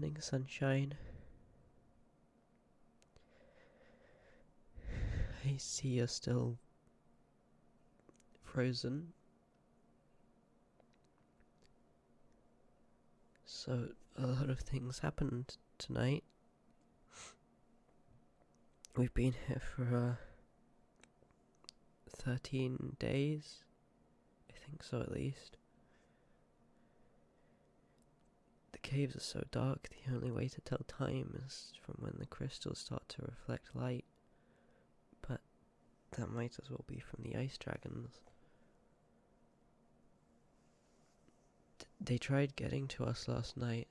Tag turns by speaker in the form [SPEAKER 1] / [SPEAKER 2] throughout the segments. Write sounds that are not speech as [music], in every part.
[SPEAKER 1] morning, sunshine. I see you're still frozen. So, a lot of things happened tonight. We've been here for uh, 13 days. I think so, at least. The caves are so dark, the only way to tell time is from when the crystals start to reflect light. But that might as well be from the ice dragons. Th- They tried getting to us last night.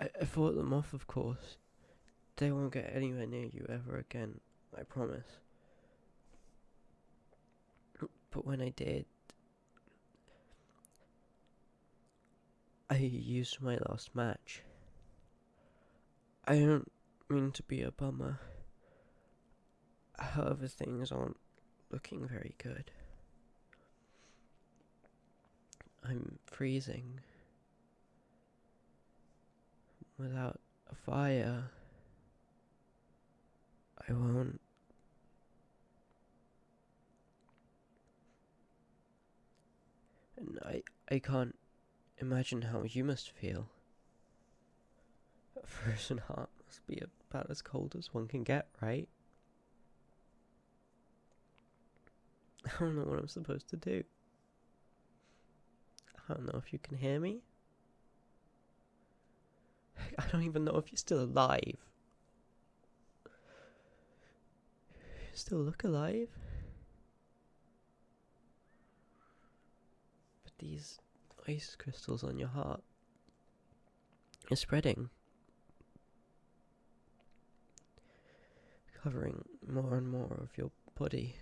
[SPEAKER 1] I, I fought them off, of course. They won't get anywhere near you ever again, I promise. But when I did, I used my last match. I don't mean to be a bummer. However, things aren't looking very good. I'm freezing. Without a fire, I won't. And I, I can't imagine how you must feel. A frozen heart must be about as cold as one can get, right? I don't know what I'm supposed to do. I don't know if you can hear me. [laughs] I don't even know if you're still alive. Still look alive. But these ice crystals on your heart are spreading. Covering more and more of your body.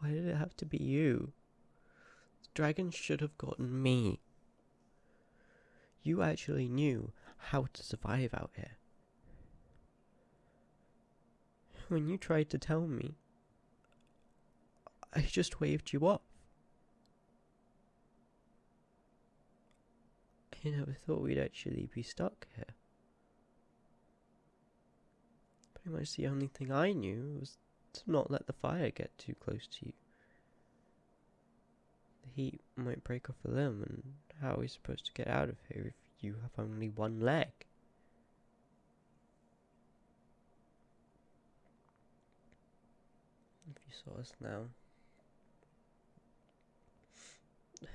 [SPEAKER 1] Why did it have to be you? The dragon should have gotten me. You actually knew how to survive out here. When you tried to tell me, I just waved you off. I never thought we'd actually be stuck here. Pretty much the only thing I knew was to not let the fire get too close to you. The heat might break off a limb, and how are we supposed to get out of here if you have only one leg? If you saw us now,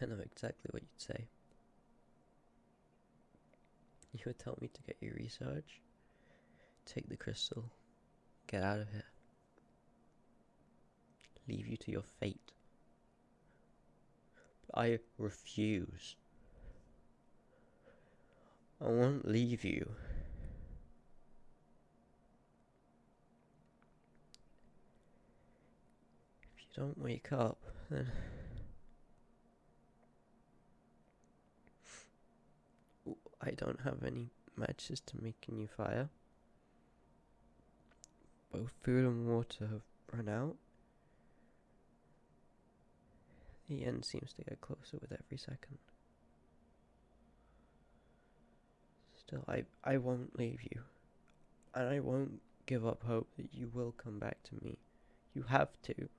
[SPEAKER 1] I know exactly what you'd say. You would tell me to get your research, take the crystal, get out of here, leave you to your fate. But I refuse. I won't leave you. If you don't wake up, then. I don't have any matches to make a new fire. Both food and water have run out. The end seems to get closer with every second. Still, I, I won't leave you. And I won't give up hope that you will come back to me. You have to.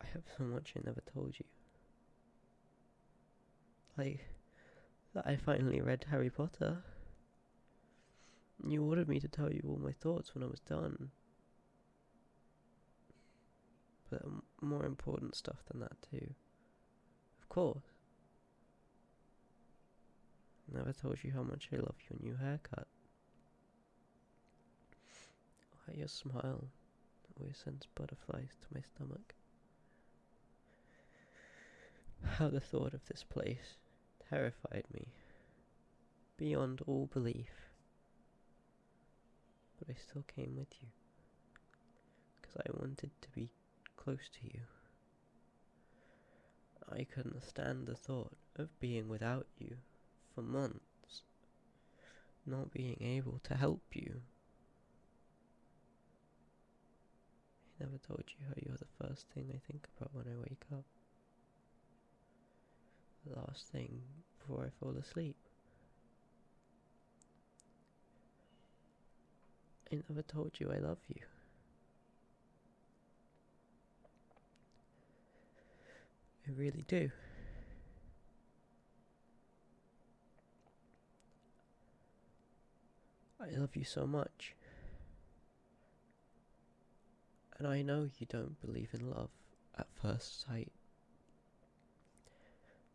[SPEAKER 1] I have so much I never told you. Like, that I finally read Harry Potter. You ordered me to tell you all my thoughts when I was done. But more important stuff than that, too. Of course. Never told you how much I love your new haircut. Why your smile always sends butterflies to my stomach. How the thought of this place terrified me beyond all belief. But I still came with you because I wanted to be close to you. I couldn't stand the thought of being without you for months, not being able to help you. I never told you how you're the first thing I think about when I wake up. Last thing before I fall asleep. I never told you I love you. I really do. I love you so much. And I know you don't believe in love at first sight.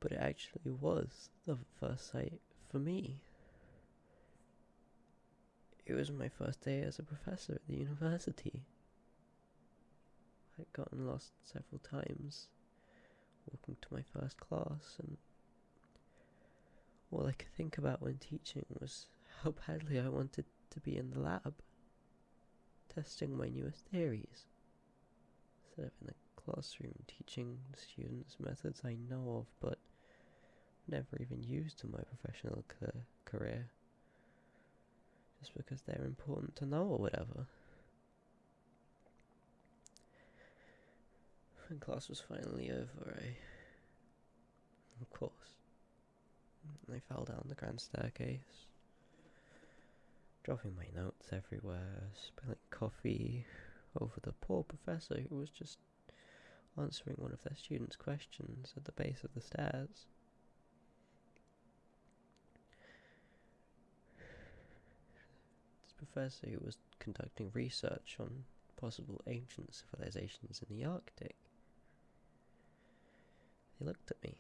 [SPEAKER 1] But it actually was the first sight for me. It was my first day as a professor at the university. I'd gotten lost several times walking to my first class, and all I could think about when teaching was how badly I wanted to be in the lab, testing my newest theories, instead of in the classroom teaching students methods I know of but never even used in my professional career, just because they're important to know or whatever. When class was finally over, I. Of course. I fell down the grand staircase, dropping my notes everywhere, spilling coffee over the poor professor who was just answering one of their students' questions at the base of the stairs. This professor who was conducting research on possible ancient civilizations in the Arctic. He looked at me.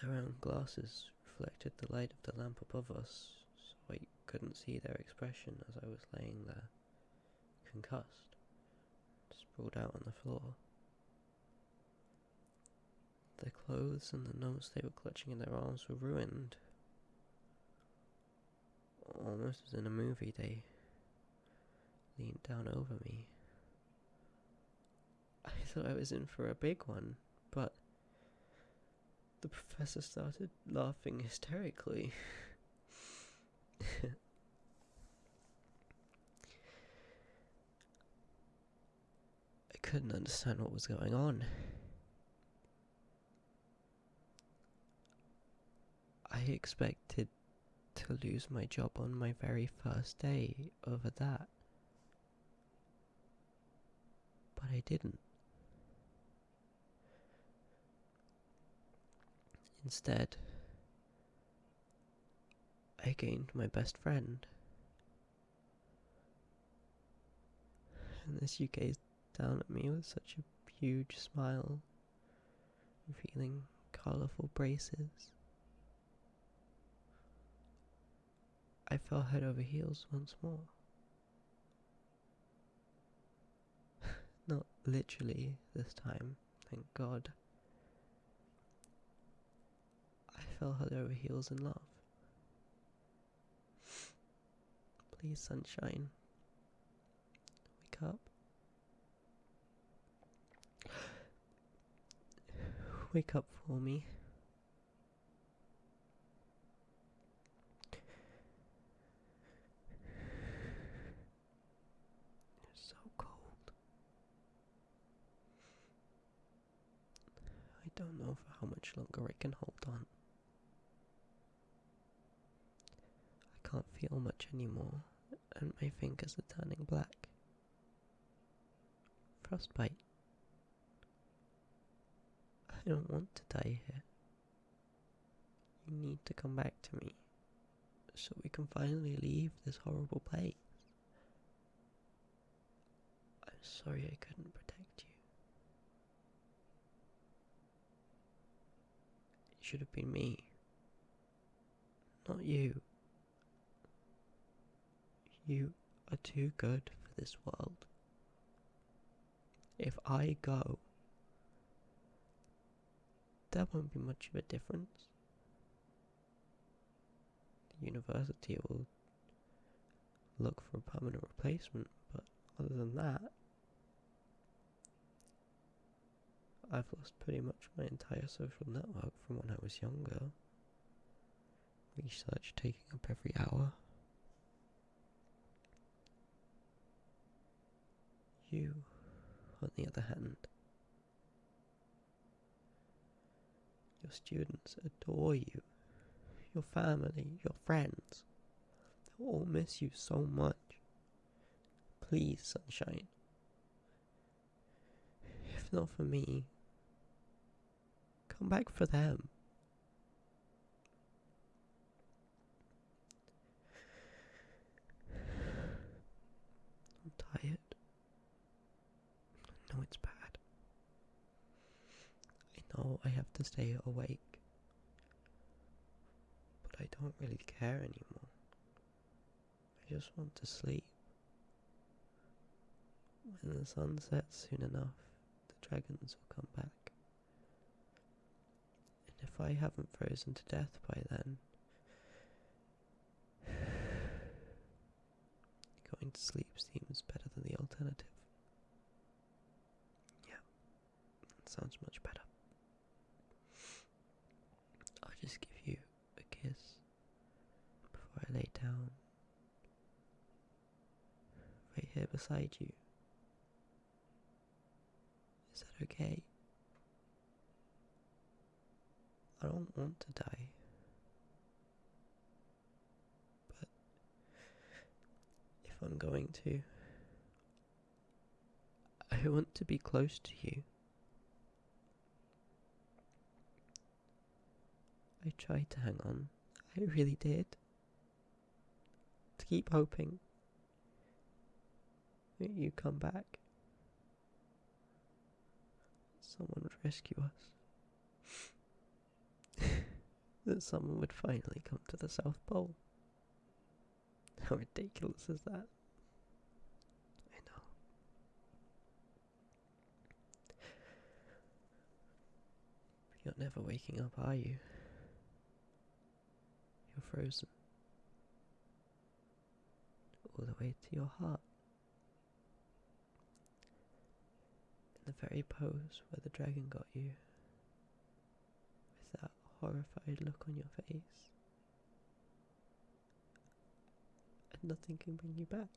[SPEAKER 1] Their round glasses reflected the light of the lamp above us, so I couldn't see their expression as I was laying there, concussed, sprawled out on the floor. Their clothes and the notes they were clutching in their arms were ruined. Oh, Almost as in a movie, they leaned down over me [laughs] I thought I was in for a big one, but the professor started laughing hysterically. [laughs] I couldn't understand what was going on. I expected to lose my job on my very first day over that. But I didn't. Instead, I gained my best friend. And as you gazed down at me with such a huge smile, revealing colourful braces, I fell head over heels once more. [laughs] Not literally this time, thank God. I fell head over heels in love. Please, sunshine, wake up. [gasps] Wake up for me. It's so cold. I don't know for how much longer I can hold on. I can't feel much anymore, and my fingers are turning black. Frostbite. I don't want to die here. You need to come back to me so we can finally leave this horrible place. I'm sorry I couldn't protect you. It should have been me, not you. You are too good for this world. If I go, there won't be much of a difference. The university will look for a permanent replacement, but other than that, I've lost pretty much my entire social network from when I was younger. Research taking up every hour. You, on the other hand, your students adore you, your family, your friends. They'll all miss you so much. Please, sunshine. If not for me, come back for them. I'm tired. I know it's bad. I know I have to stay awake. But I don't really care anymore. I just want to sleep. When the sun sets soon enough, the dragons will come back. If I haven't frozen to death by then, [sighs] going to sleep seems better than the alternative. Yeah, sounds much better. I'll just give you a kiss before I lay down, right here beside you. Is that okay? I don't want to die. But if I'm going to, I want to be close to you. I tried to hang on. I really did. To keep hoping that you come back. Someone would rescue us. That someone would finally come to the South Pole. [laughs] How ridiculous is that? I know. You're never waking up, are you? You're frozen. All the way to your heart. In the very pose where the dragon got you. With that horrified look on your face. And nothing can bring you back.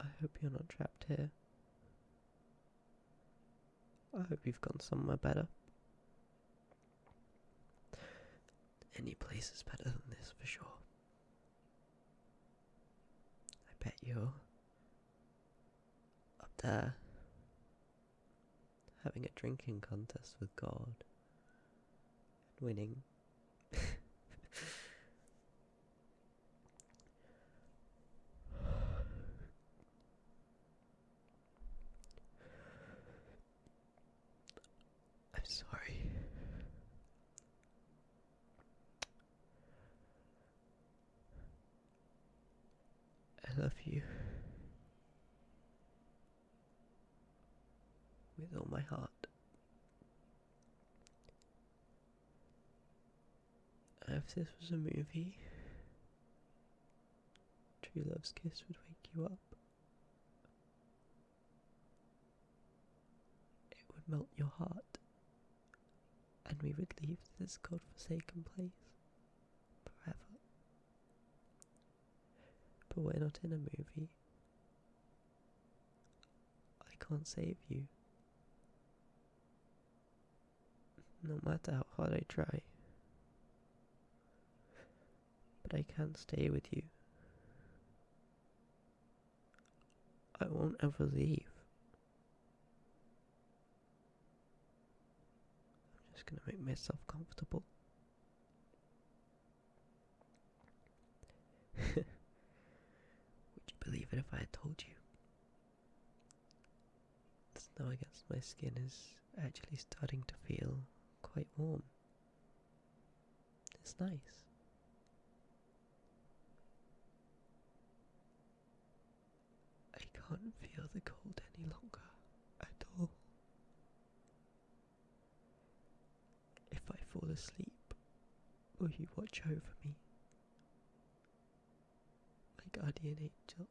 [SPEAKER 1] I hope you're not trapped here. I hope you've gone somewhere better. Any place is better than this for sure. I bet you're up there having a drinking contest with God and winning. [sighs] I'm sorry. I love you. With all my heart. If this was a movie, True Love's Kiss would wake you up. It would melt your heart, and we would leave this godforsaken place forever. But we're not in a movie. I can't save you. No matter how hard I try. But I can't stay with you. I won't ever leave. I'm just gonna make myself comfortable. [laughs] Would you believe it if I had told you? The snow against my skin is actually starting to feel quite warm. It's nice. I can't feel the cold any longer at all. If I fall asleep, will you watch over me? My guardian angel.